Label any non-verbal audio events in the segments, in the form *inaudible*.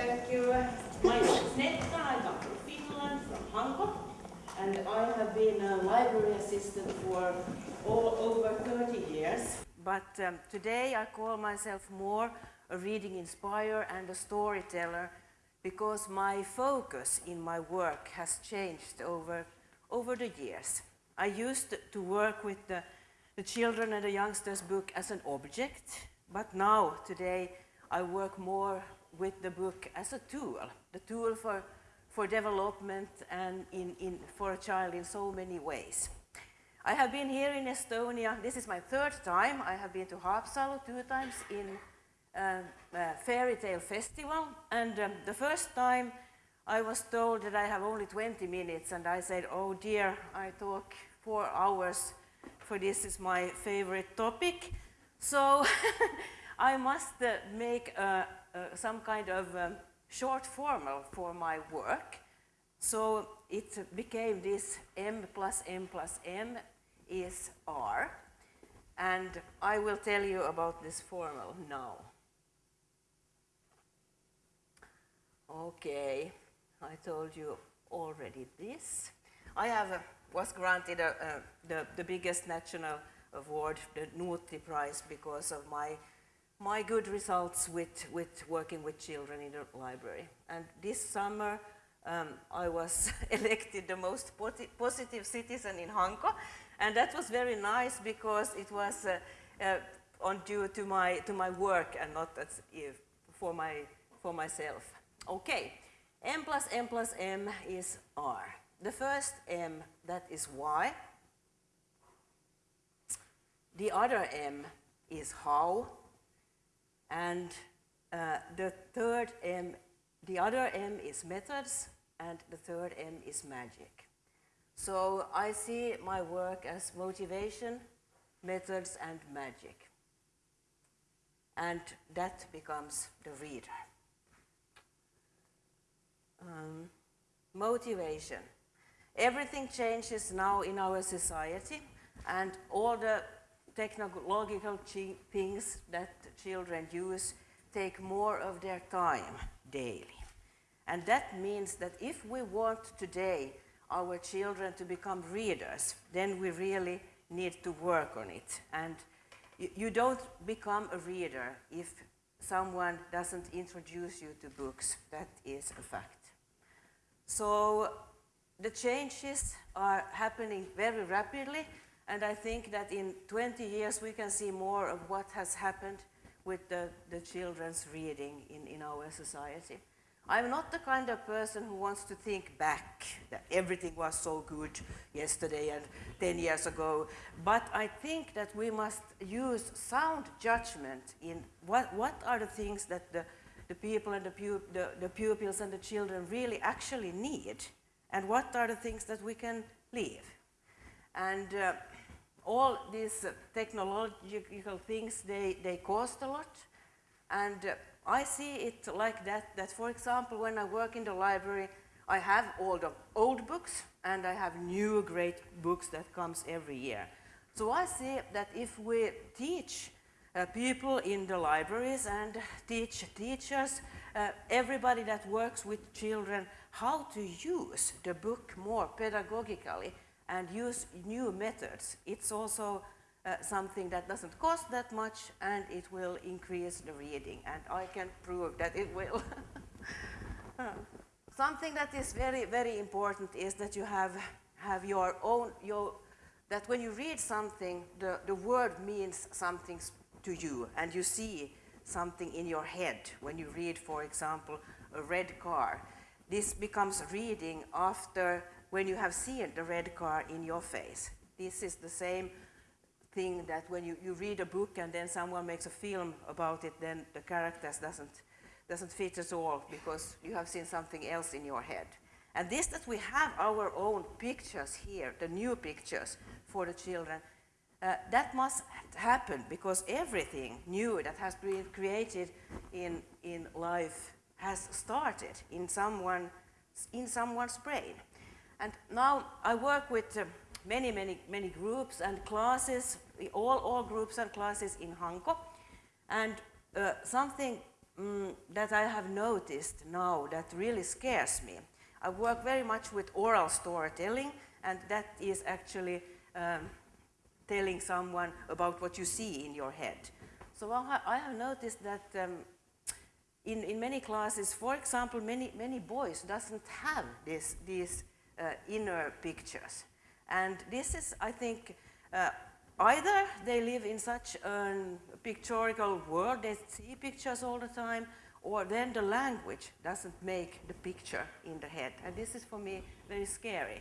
thank you. My name is Netta, I come from Finland, from Hanko, and I have been a library assistant for all over 30 years. But um, today I call myself more a reading inspirer and a storyteller because my focus in my work has changed over, over the years. I used to work with the, the children and the youngsters book as an object, but now, today, I work more with the book as a tool, the tool for, for development and in, in, for a child in so many ways. I have been here in Estonia, this is my third time. I have been to Haapsalu two times in uh, uh, Fairy Tale Festival, and um, the first time I was told that I have only 20 minutes, and I said, oh dear, I talk four hours, for this is my favorite topic. So *laughs* I must uh, make uh, some kind of um, short formal for my work. So it became this m plus m plus m is r. And I will tell you about this formal now. Okay, I told you already this. I have, uh, was granted a, uh, the, the biggest national award, the Nuutti Prize, because of my, my good results with, with working with children in the library. And this summer, um, I was *laughs* elected the most positive citizen in Hanko, and that was very nice because it was uh, uh, on due to my, to my work and not as, for, my, for myself. Okay, m plus m plus m is r. The first m, that is y. The other m is how. And uh, the third m, the other m is methods, and the third m is magic. So I see my work as motivation, methods, and magic. And that becomes the reader. Um, motivation. Everything changes now in our society and all the technological things that children use take more of their time daily. And that means that if we want today our children to become readers, then we really need to work on it. And you, don't become a reader if someone doesn't introduce you to books. That is a fact. So the changes are happening very rapidly and I think that in 20 years we can see more of what has happened with the, the children's reading in, in our society. I'm not the kind of person who wants to think back that everything was so good yesterday and 10 years ago, but I think that we must use sound judgment in what, what are the things that the the people and the, pu the, the pupils and the children really actually need and what are the things that we can leave. And uh, all these technological things, they, they cost a lot. And uh, I see it like that, that for example, when I work in the library, I have all the old books and I have new great books that comes every year. So I see that if we teach uh, people in the libraries and teach teachers, uh, everybody that works with children, how to use the book more pedagogically and use new methods. It's also uh, something that doesn't cost that much and it will increase the reading and I can prove that it will. *laughs* something that is very, very important is that you have, have your own, your, that when you read something, the, the word means something to you and you see something in your head when you read, for example, a red car. This becomes reading after when you have seen the red car in your face. This is the same thing that when you, you read a book and then someone makes a film about it, then the characters doesn't, doesn't fit at all because you have seen something else in your head. And this that we have our own pictures here, the new pictures for the children, uh, that must happen because everything new that has been created in, in life has started in, someone, in someone's brain. And now I work with uh, many, many, many groups and classes, all, all groups and classes in Hanko. And uh, something mm, that I have noticed now that really scares me. I work very much with oral storytelling, and that is actually um, telling someone about what you see in your head. So I have noticed that um, in, in many classes, for example, many, many boys doesn't have this, these inner pictures. And this is, I think, uh, either they live in such a pictorial world, they see pictures all the time, or then the language doesn't make the picture in the head. And this is for me very scary.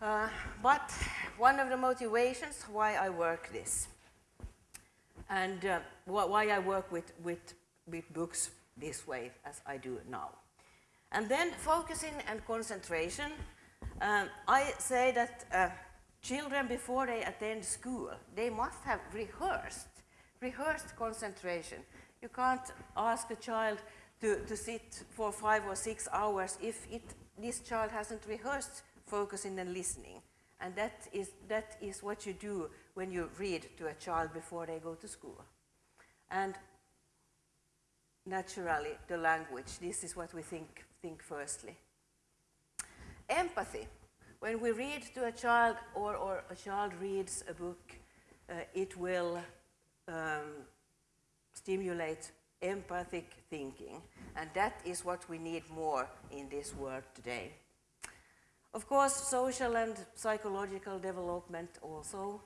Uh, but one of the motivations why I work this and uh, wh why I work with, with, with books this way as I do now. And then focusing and concentration. Um, I say that uh, children before they attend school, they must have rehearsed, rehearsed concentration. You can't ask a child to, to sit for five or six hours if it, this child hasn't rehearsed focusing and listening. And that is, that is what you do when you read to a child before they go to school. And naturally, the language, this is what we think, think firstly. Empathy. When we read to a child or, or a child reads a book, uh, it will um, stimulate empathic thinking. And that is what we need more in this world today. Of course, social and psychological development also.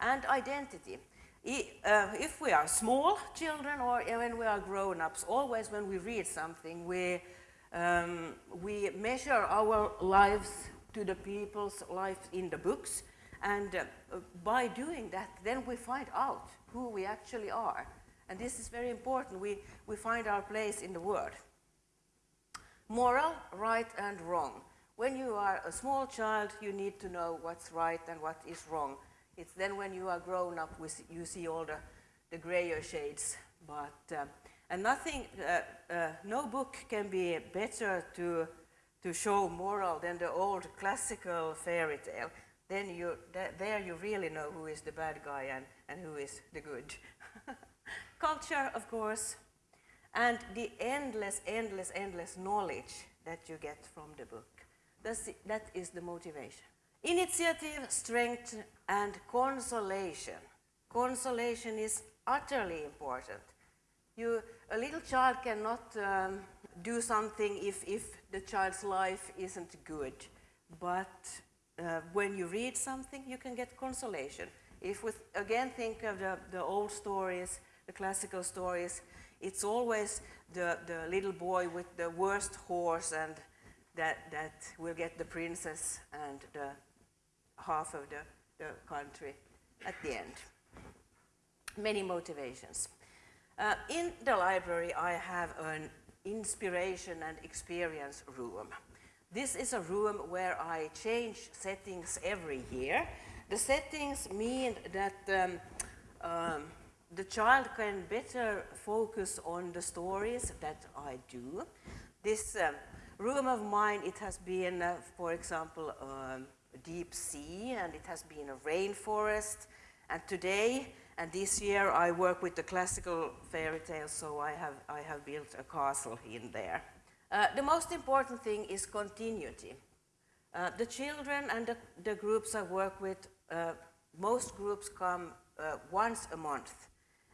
And identity. Uh, if we are small children or when we are grown-ups, always when we read something, we, um, we measure our lives to the people's lives in the books. And uh, by doing that, then we find out who we actually are. And this is very important. We, we find our place in the world. Moral, right and wrong. When you are a small child, you need to know what's right and what is wrong. It's then when you are grown up, you see all the, the grayer shades. But, uh, and nothing, uh, uh, no book can be better to, to show moral than the old classical fairy tale. Then you, th there you really know who is the bad guy and, and who is the good. *laughs* Culture, of course, and the endless, endless, endless knowledge that you get from the book. That's, that is the motivation. Initiative, strength, and consolation. Consolation is utterly important. You, a little child cannot um, do something if, if the child's life isn't good, but uh, when you read something, you can get consolation. If we again think of the, the old stories, the classical stories, it's always the, the little boy with the worst horse and that, that will get the princess and the half of the, the country at the end. Many motivations. Uh, in the library, I have an inspiration and experience room. This is a room where I change settings every year. The settings mean that um, um, the child can better focus on the stories that I do. This um, room of mine, it has been, uh, for example, um, deep sea and it has been a rainforest. And today and this year I work with the classical fairy tales, so I have, I have built a castle in there. Uh, the most important thing is continuity. Uh, the children and the, the, groups I work with, uh, most groups come uh, once a month.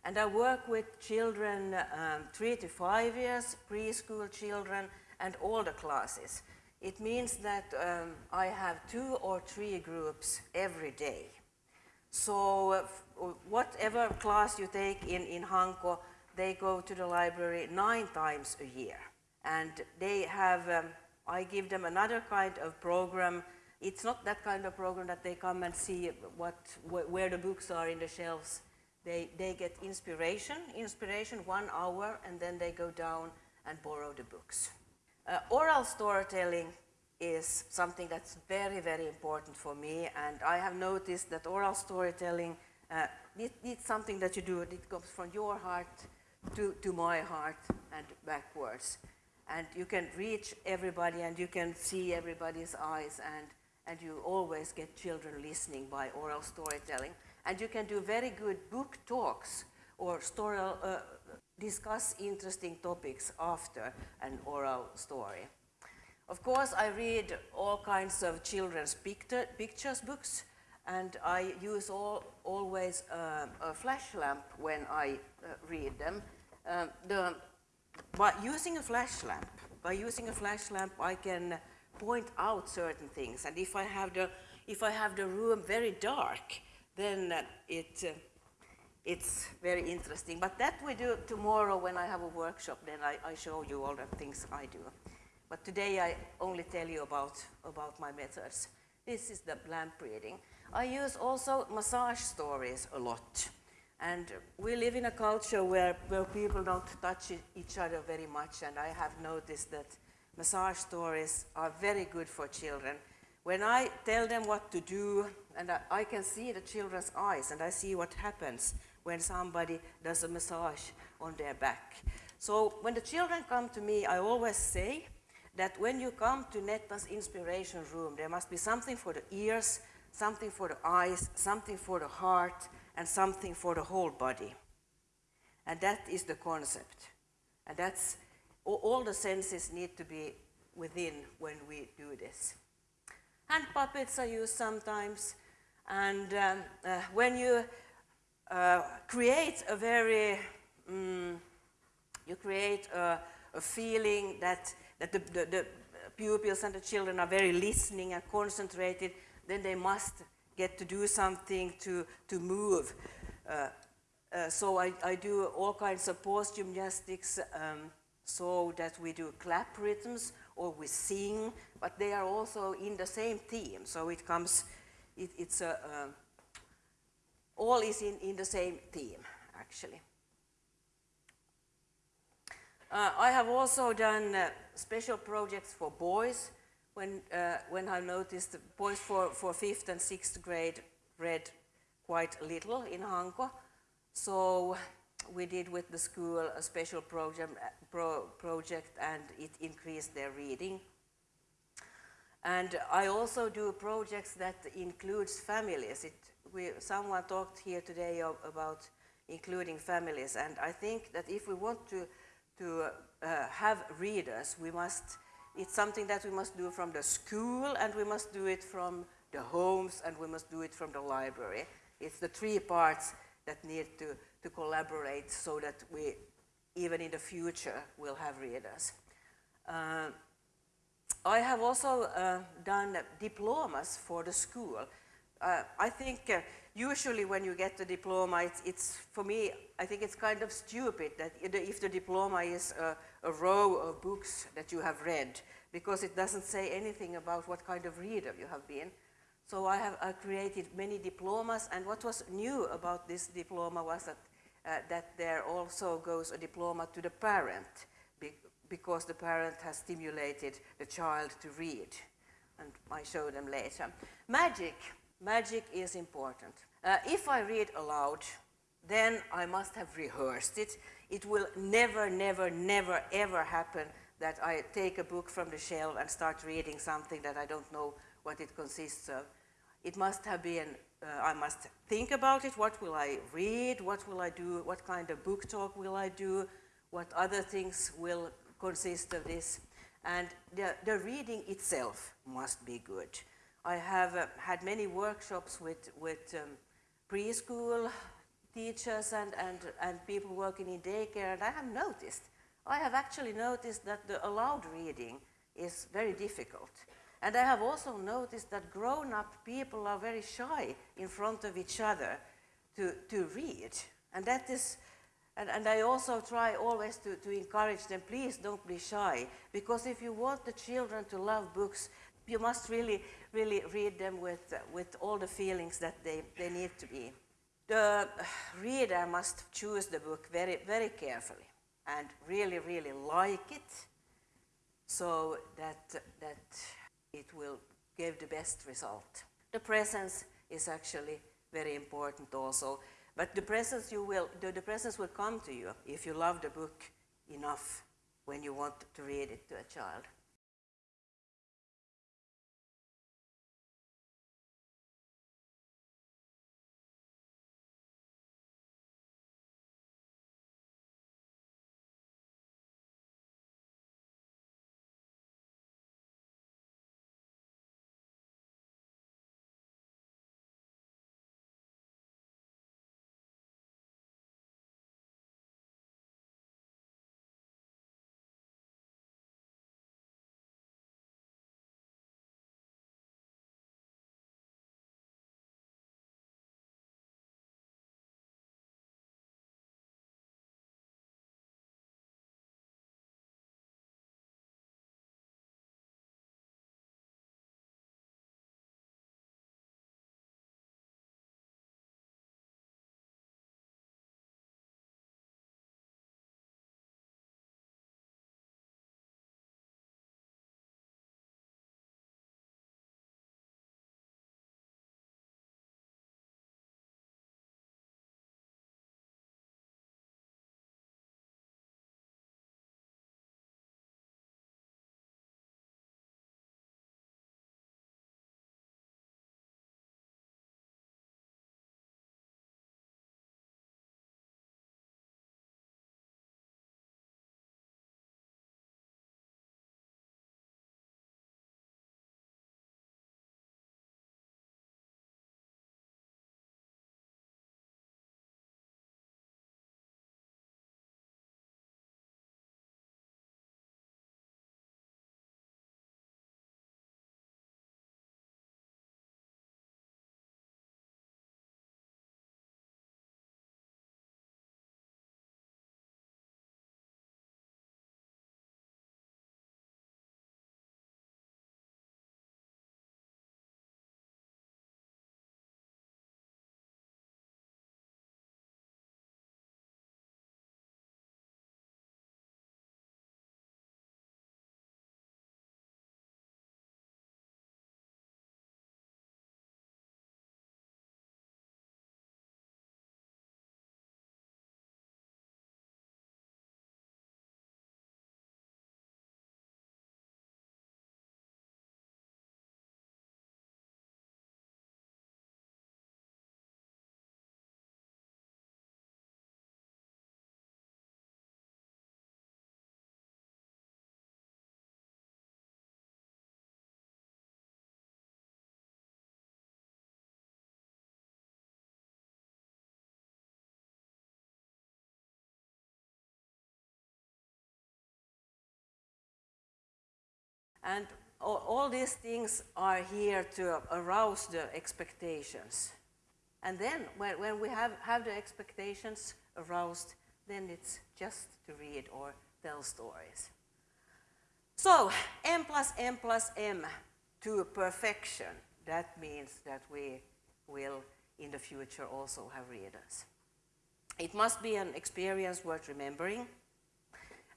And I work with children um, three to five years, preschool children, and the classes. It means that um, I have two or three groups every day. So uh, whatever class you take in, in Hanko, they go to the library nine times a year. And they have, um, I give them another kind of program. It's not that kind of program that they come and see what, wh where the books are in the shelves they, they get inspiration, inspiration one hour, and then they go down and borrow the books. Uh, oral storytelling is something that's very, very important for me, and I have noticed that oral storytelling, uh, it's something that you do, it comes from your heart to, to my heart and backwards. And you can reach everybody and you can see everybody's eyes and, and you always get children listening by oral storytelling. And you can do very good book talks or story, uh, discuss interesting topics after an oral story. Of course, I read all kinds of children's picture, pictures books, and I use all, always uh, a flash lamp when I uh, read them. Um, the, by using a flash lamp, by using a flash lamp, I can point out certain things, and if I have the, if I have the room very dark, then uh, it, uh, it's very interesting. But that we do tomorrow when I have a workshop, then I, I show you all the things I do. But today I only tell you about, about my methods. This is the lamp reading. I use also massage stories a lot. And we live in a culture where, where people don't touch each other very much, and I have noticed that massage stories are very good for children. When I tell them what to do, and I, I can see the children's eyes, and I see what happens when somebody does a massage on their back. So when the children come to me, I always say, that when you come to Netta's inspiration room, there must be something for the ears, something for the eyes, something for the heart, and something for the whole body. And that is the concept. And that's all the senses need to be within when we do this. Hand puppets are used sometimes, and um, uh, when you uh, create a very, um, you create a, a feeling that that the, the, the pupils and the children are very listening and concentrated, then they must get to do something to, to move. Uh, uh, so I, I, do all kinds of pose gymnastics um, so that we do clap rhythms or we sing, but they are also in the same theme. So it comes, it, it's a, uh, all is in, in the same theme, actually. Uh, I have also done uh, special projects for boys when, uh, when I noticed boys for, for fifth and sixth grade read quite little in Hanko. So we did with the school a special program, pro, project and it increased their reading. And I also do projects that includes families. It, we, someone talked here today of, about including families and I think that if we want to to uh, have readers, we must, it's something that we must do from the school and we must do it from the homes and we must do it from the library. It's the three parts that need to, to collaborate so that we, even in the future, will have readers. Uh, I have also uh, done diplomas for the school. Uh, I think uh, usually when you get the diploma, it's, it's, for me, I think it's kind of stupid that if the diploma is a, a, row of books that you have read, because it doesn't say anything about what kind of reader you have been. So I have I created many diplomas, and what was new about this diploma was that, uh, that there also goes a diploma to the parent, be because the parent has stimulated the child to read. And I show them later. Magic magic is important. Uh, if I read aloud, then I must have rehearsed it. It will never, never, never, ever happen that I take a book from the shelf and start reading something that I don't know what it consists of. It must have been, uh, I must think about it, what will I read, what will I do, what kind of book talk will I do, what other things will consist of this. And the, the reading itself must be good. I have uh, had many workshops with, with um, preschool teachers and, and, and people working in daycare, and I have noticed, I have actually noticed that the aloud reading is very difficult. And I have also noticed that grown-up people are very shy in front of each other to, to read. And that is, and, and I also try always to, to encourage them, please don't be shy, because if you want the children to love books, you must really, really read them with, uh, with all the feelings that they, they need to be. The *sighs* reader must choose the book very, very carefully and really, really like it so that, that it will give the best result. The presence is actually very important also, but the presence, you will, the, the presence will come to you if you love the book enough when you want to read it to a child. And all, all these things are here to arouse the expectations. And then when, when we have, have the expectations aroused, then it's just to read or tell stories. So m plus m plus m to perfection, that means that we will in the future also have readers. It must be an experience worth remembering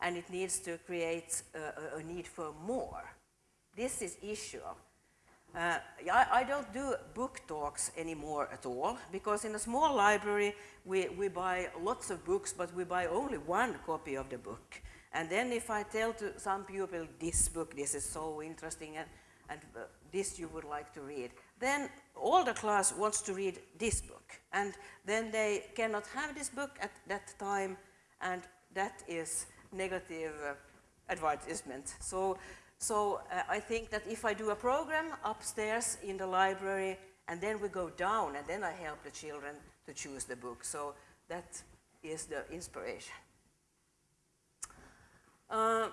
and it needs to create a, a need for more. This is issue. Uh, I, I, don't do book talks anymore at all because in a small library we, we buy lots of books but we buy only one copy of the book. And then if I tell to some people this book, this is so interesting and, and uh, this you would like to read, then all the class wants to read this book. And then they cannot have this book at that time and that is negative uh, advertisement. So, so uh, I think that if I do a program upstairs in the library and then we go down and then I help the children to choose the book. So that is the inspiration. Uh,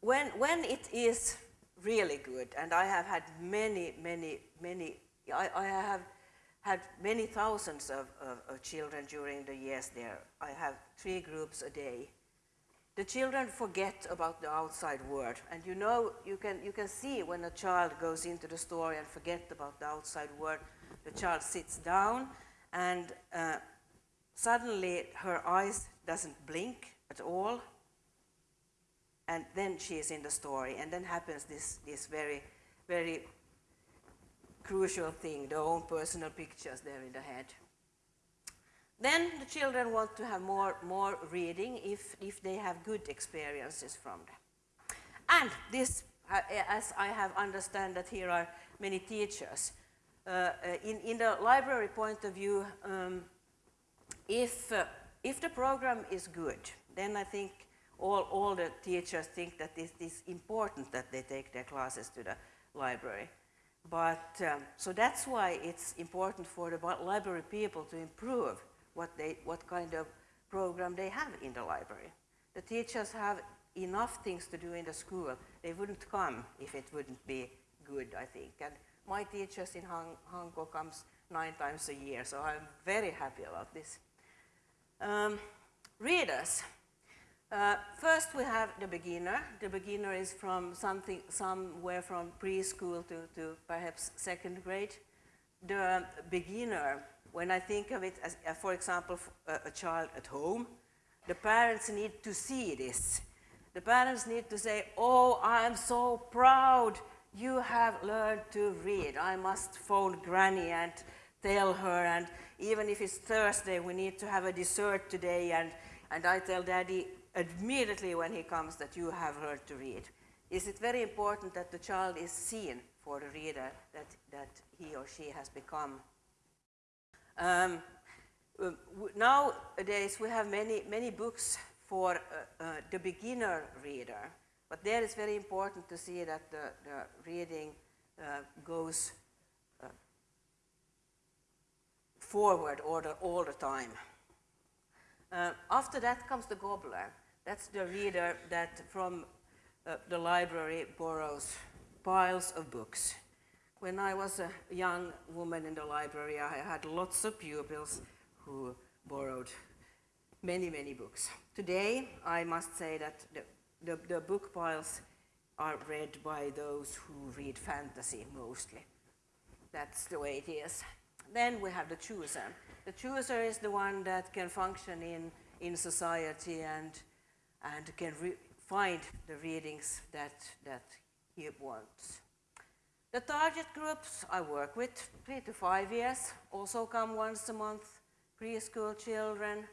when, when it is really good, and I have had many, many, many, I, I have had many thousands of, of, of, children during the years there. I have three groups a day the children forget about the outside world. And you know, you can, you can see when a child goes into the story and forget about the outside world, the child sits down and uh, suddenly her eyes doesn't blink at all. And then she is in the story. And then happens this, this very, very crucial thing, the own personal pictures there in the head. Then the children want to have more, more reading if, if they have good experiences from them. And this, as I have understand that here are many teachers, uh, uh, in, in the library point of view, um, if, uh, if the program is good, then I think all, all the teachers think that it is important that they take their classes to the library. But, um, so that's why it's important for the library people to improve what, they, what kind of program they have in the library. The teachers have enough things to do in the school. They wouldn't come if it wouldn't be good, I think. And my teachers in Hang Hanko comes nine times a year, so I'm very happy about this. Um, readers. Uh, first we have the beginner. The beginner is from something, somewhere from preschool to, to perhaps second grade. The beginner when I think of it as, uh, for example, a, a child at home, the parents need to see this. The parents need to say, oh, I'm so proud you have learned to read. I must phone granny and tell her and even if it's Thursday we need to have a dessert today and, and I tell daddy immediately when he comes that you have learned to read. Is it very important that the child is seen for the reader that, that he or she has become um, nowadays we have many, many books for uh, uh, the beginner reader, but there it's very important to see that the, the reading uh, goes uh, forward the, all the time. Uh, after that comes the gobbler. That's the reader that from uh, the library borrows piles of books when I was a young woman in the library, I had lots of pupils who borrowed many, many books. Today, I must say that the, the, the book piles are read by those who read fantasy mostly. That's the way it is. Then we have the chooser. The chooser is the one that can function in, in society and, and can find the readings that, that he wants. The target groups I work with, three to five years, also come once a month, preschool children,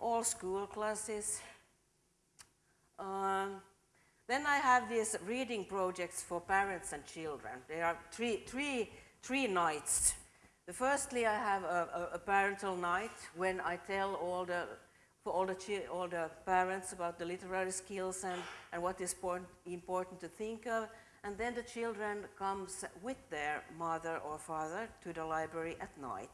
all school classes. Um, then I have these reading projects for parents and children. There are three, three, three nights. The firstly, I have a, a, a parental night when I tell all the, for all the, all the parents about the literary skills and, and what is important to think of. And then the children comes with their mother or father to the library at night.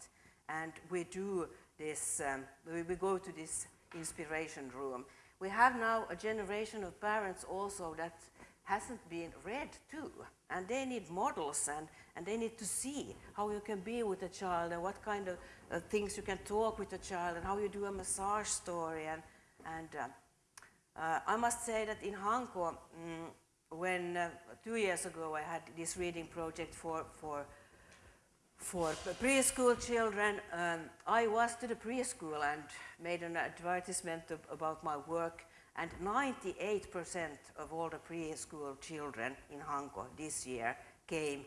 And we do this, um, we, we go to this inspiration room. We have now a generation of parents also that hasn't been read too. And they need models and, and they need to see how you can be with a child and what kind of uh, things you can talk with a child and how you do a massage story. And, and uh, uh, I must say that in Hanko, mm, when uh, two years ago I had this reading project for, for, for preschool children, um, I was to the preschool and made an advertisement of, about my work and 98% of all the preschool children in Hanko this year came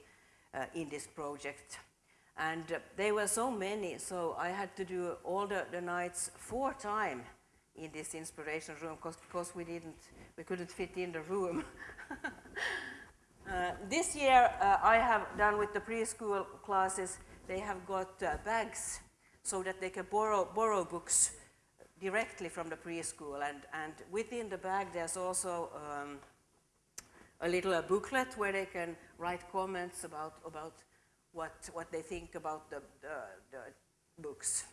uh, in this project. And uh, they were so many, so I had to do all the, the nights four times in this inspiration room because we didn't, we couldn't fit in the room. *laughs* uh, this year uh, I have done with the preschool classes, they have got uh, bags so that they can borrow, borrow books directly from the preschool. And, and within the bag, there's also um, a little uh, booklet where they can write comments about, about what, what they think about the, the, the books.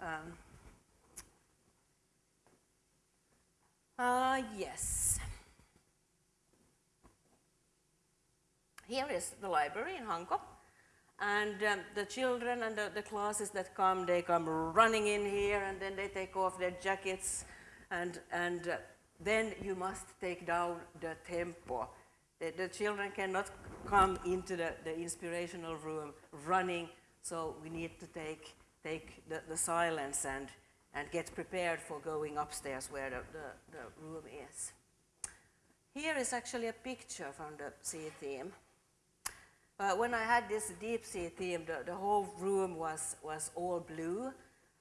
Um, uh, yes. Here is the library in Hanko. And um, the children and the, the, classes that come, they come running in here and then they take off their jackets and, and uh, then you must take down the tempo. The, the children cannot come into the, the, inspirational room running, so we need to take, take the, the silence and, and get prepared for going upstairs where the, the, the room is. Here is actually a picture from the sea theme. Uh, when I had this deep sea theme, the, the whole room was, was all blue.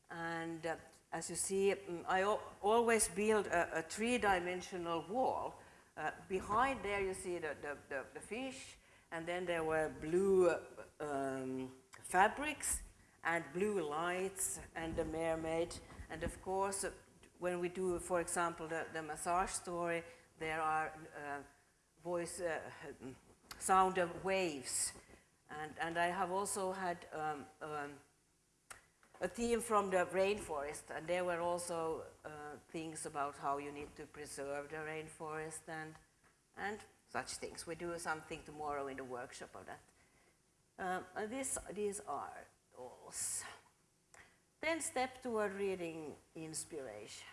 And uh, as you see, mm, I always build a, a three-dimensional wall. Uh, behind there you see the, the, the, the, fish, and then there were blue um, fabrics and blue lights and the mermaid. And of course, uh, when we do, for example, the, the massage story, there are uh, voice uh, *laughs* sound of waves. And, and I have also had um, um, a theme from the rainforest, and there were also uh, things about how you need to preserve the rainforest and, and such things. We do something tomorrow in the workshop of that. Um, and this, these are those. Then step toward reading inspiration.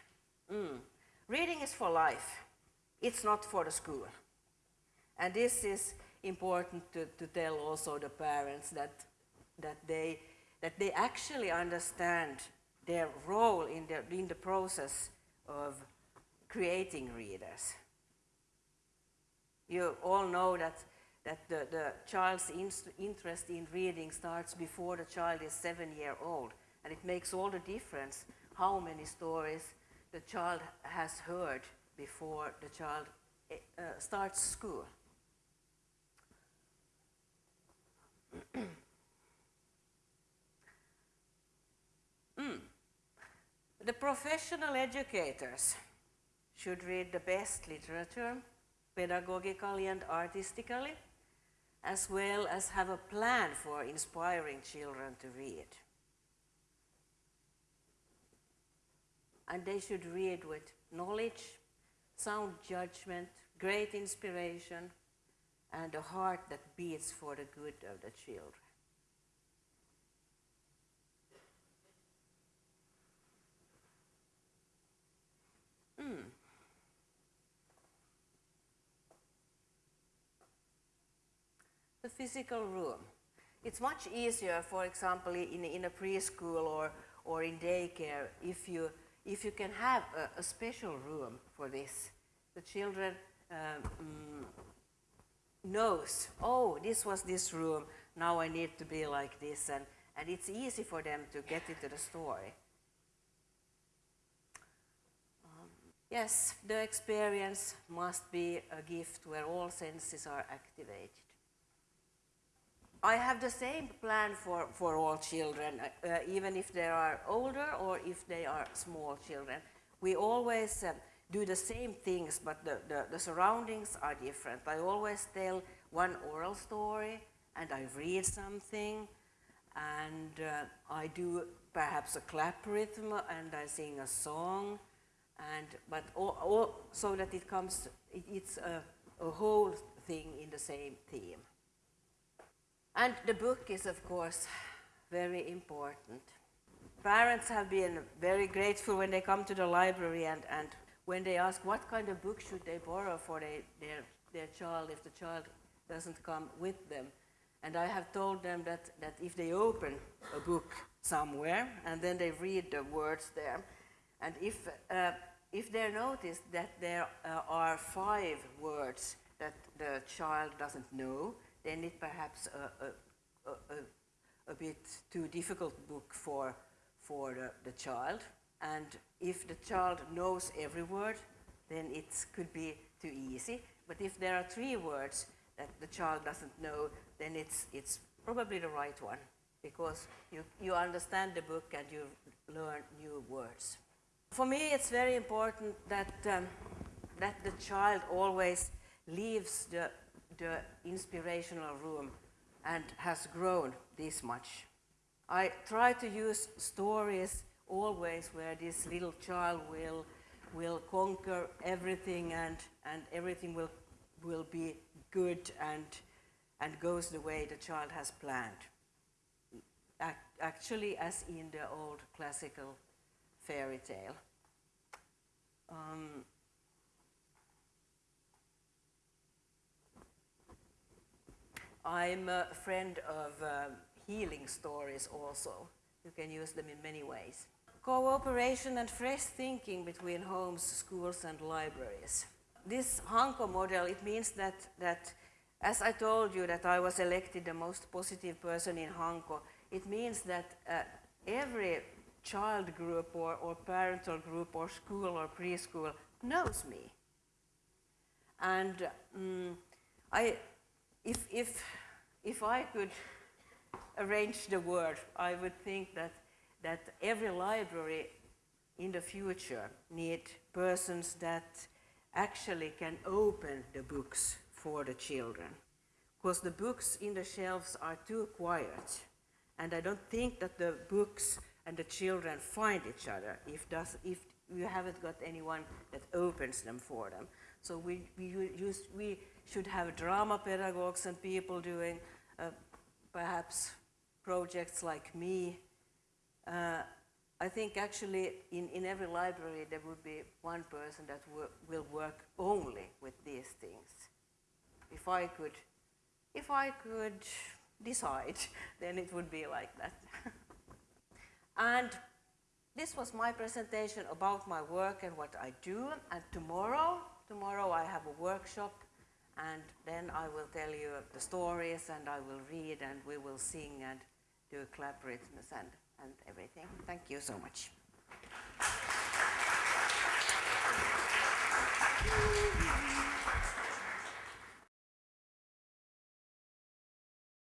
Mm. Reading is for life. It's not for the school. And this is important to, to tell also the parents that, that, they, that they actually understand their role in the, in the process of creating readers. You all know that, that the, the child's interest in reading starts before the child is seven year old. And it makes all the difference how many stories the child has heard before the child uh, starts school. *clears throat* mm. The professional educators should read the best literature, pedagogically and artistically, as well as have a plan for inspiring children to read. And they should read with knowledge, sound judgment, great inspiration, and a heart that beats for the good of the children. Mm. The physical room. It's much easier, for example, in, in a preschool or, or in daycare, if you, if you can have a, a special room for this. The children um, knows, oh, this was this room, now I need to be like this, and, and it's easy for them to get into the story. Um, yes, the experience must be a gift where all senses are activated. I have the same plan for, for all children, uh, uh, even if they are older or if they are small children. We always uh, do the same things, but the, the, the, surroundings are different. I always tell one oral story, and I read something, and uh, I do perhaps a clap rhythm, and I sing a song, and but all, all, so that it comes, it, it's a, a whole thing in the same theme. And the book is, of course, very important. Parents have been very grateful when they come to the library and, and when they ask what kind of book should they borrow for they, their, their child if the child doesn't come with them. And I have told them that, that if they open a book somewhere and then they read the words there, and if, uh, if they notice that there uh, are five words that the child doesn't know, then it perhaps a, a, a, a bit too difficult book for, for the, the child. And if the child knows every word, then it could be too easy. But if there are three words that the child doesn't know, then it's, it's probably the right one because you, you understand the book and you learn new words. For me, it's very important that, um, that the child always leaves the, the inspirational room and has grown this much. I try to use stories always where this little child will, will conquer everything and, and everything will, will be good and, and goes the way the child has planned. Ac actually, as in the old classical fairy tale. Um, I'm a friend of uh, healing stories also. You can use them in many ways. Cooperation and fresh thinking between homes, schools and libraries. This Hanko model, it means that, that as I told you that I was elected the most positive person in Hanko, it means that uh, every child group or, or parental group or school or preschool knows me. And um, I, if, if, if I could arrange the world, I would think that, that every library in the future need persons that actually can open the books for the children. Because the books in the shelves are too quiet. And I don't think that the books and the children find each other if, does, if you haven't got anyone that opens them for them. So we, we, use, we should have drama pedagogues and people doing uh, perhaps projects like me. Uh, I think actually in, in every library there would be one person that will work only with these things. If I could, if I could decide, *laughs* then it would be like that. *laughs* and this was my presentation about my work and what I do. And tomorrow, Tomorrow I have a workshop and then I will tell you the stories and I will read and we will sing and do collaborativeness and, and everything. Thank you so much. Thank *laughs* you.